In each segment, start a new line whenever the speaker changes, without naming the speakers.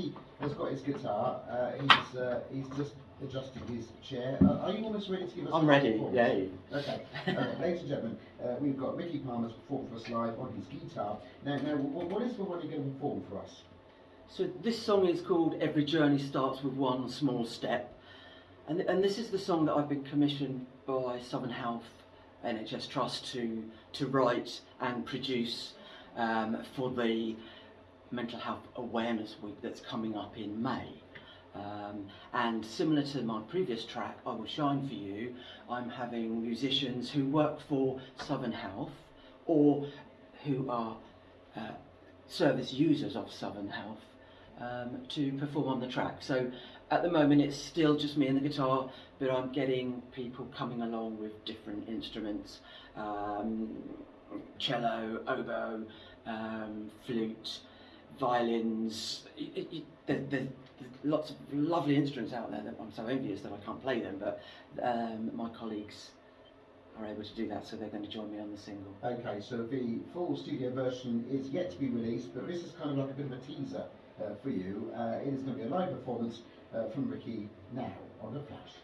Ricky has got his guitar. Uh, he's uh, he's just adjusting his chair. Uh, are you almost ready to give us?
I'm ready,
performance?
yeah.
Okay, ladies and gentlemen, uh, we've got Ricky Palmer's perform for us live on his guitar. Now, now, what, what is the one you're going to perform for us?
So this song is called Every Journey Starts With One Small Step. And, and this is the song that I've been commissioned by Southern Health NHS Trust to, to write and produce um, for the Mental Health Awareness Week that's coming up in May. Um, and similar to my previous track, I Will Shine For You, I'm having musicians who work for Southern Health or who are uh, service users of Southern Health um, to perform on the track. So at the moment it's still just me and the guitar, but I'm getting people coming along with different instruments, um, cello, oboe, um, flute, violins. It, it, it, there, there's lots of lovely instruments out there that I'm so envious that I can't play them, but um, my colleagues are able to do that, so they're going to join me on the single.
Okay, so the full studio version is yet to be released, but this is kind of like a bit of a teaser uh, for you. Uh, it is going to be a live performance uh, from Ricky now on The Flash.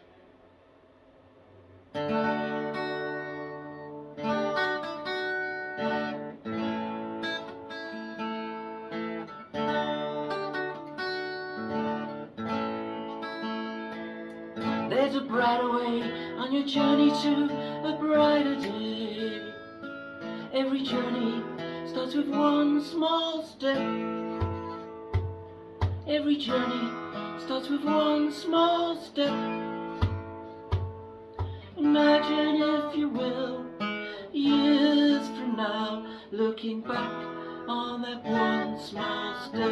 A brighter way on your journey to a brighter day. Every journey starts with one small step. Every journey starts with one small step. Imagine, if you will, years from now, looking back on that one small step.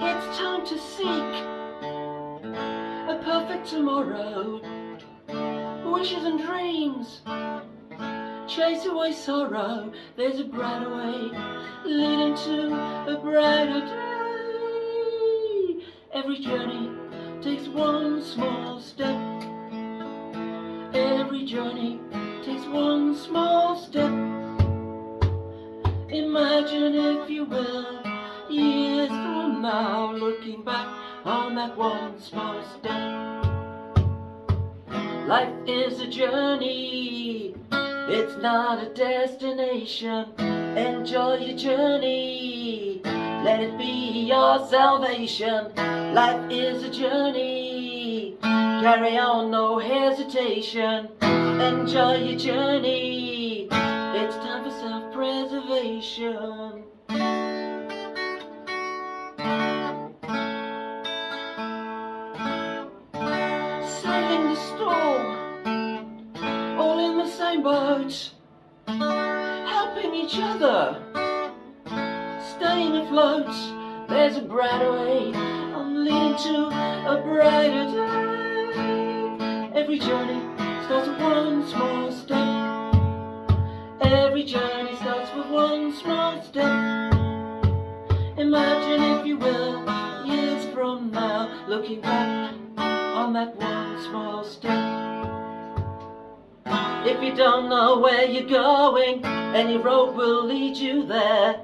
It's time to seek tomorrow. Wishes and dreams chase away sorrow. There's a brighter way leading to a brighter day. Every journey takes one small step. Every journey takes one small step. Imagine, if you will, years from now, looking back on that one small step. Life is a journey, it's not a destination. Enjoy your journey, let it be your salvation. Life is a journey, carry on, no hesitation. Enjoy your journey, it's time for self-preservation. Sailing the storm, in boat, helping each other, staying afloat. There's a brighter way, I'm leading to a brighter day. Every journey starts with one small step. Every journey starts with one small step. Imagine, if you will, years from now, looking back on that one small step. If you don't know where you're going, any road will lead you there.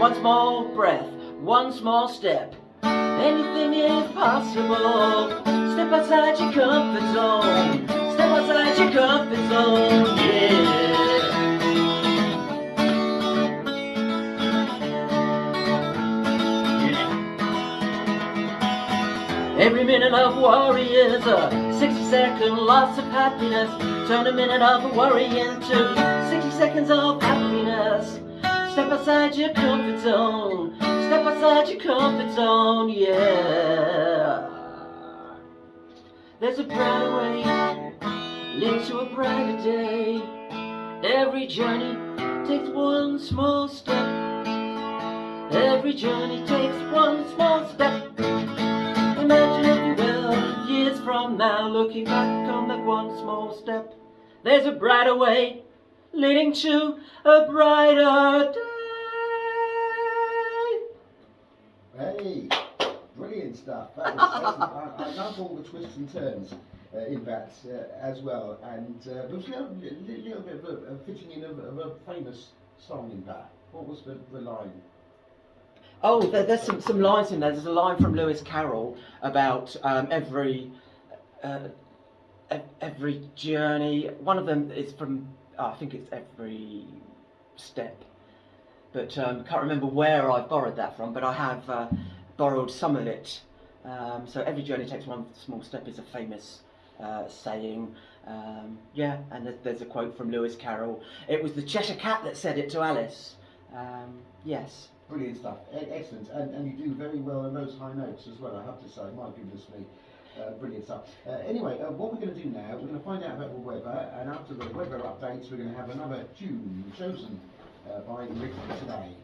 One small breath, one small step. Anything is possible. Step outside your comfort zone. Step outside your comfort zone, yeah. Every minute of worry is a 60 second loss of happiness. Turn a minute of worry into 60 seconds of happiness. Step outside your comfort zone. Step outside your comfort zone, yeah. There's a brighter way, leading to a brighter day. Every journey takes one small step. Every journey takes one small step. Years now, looking back on that one small step. There's a brighter way, leading to a brighter day.
Hey, brilliant stuff. Was, I, I love all the twists and turns uh, in that uh, as well. And uh, there was a little, little, little bit of a, a fitting in of, of a famous song in that. What was the, the line?
Oh, there, there's some, some lines in there. There's a line from Lewis Carroll about um, every uh, every journey. One of them is from oh, I think it's every step, but um, can't remember where I borrowed that from. But I have uh, borrowed some of it. Um, so every journey takes one small step is a famous uh, saying. Um, yeah, and there's, there's a quote from Lewis Carroll. It was the Cheshire Cat that said it to Alice. Um, yes.
Brilliant stuff, excellent, and, and you do very well in those high notes as well, I have to say, my goodness me. Uh, brilliant stuff. Uh, anyway, uh, what we're going to do now, we're going to find out about the weather, and after the weather updates, we're going to have another tune chosen uh, by Rick today.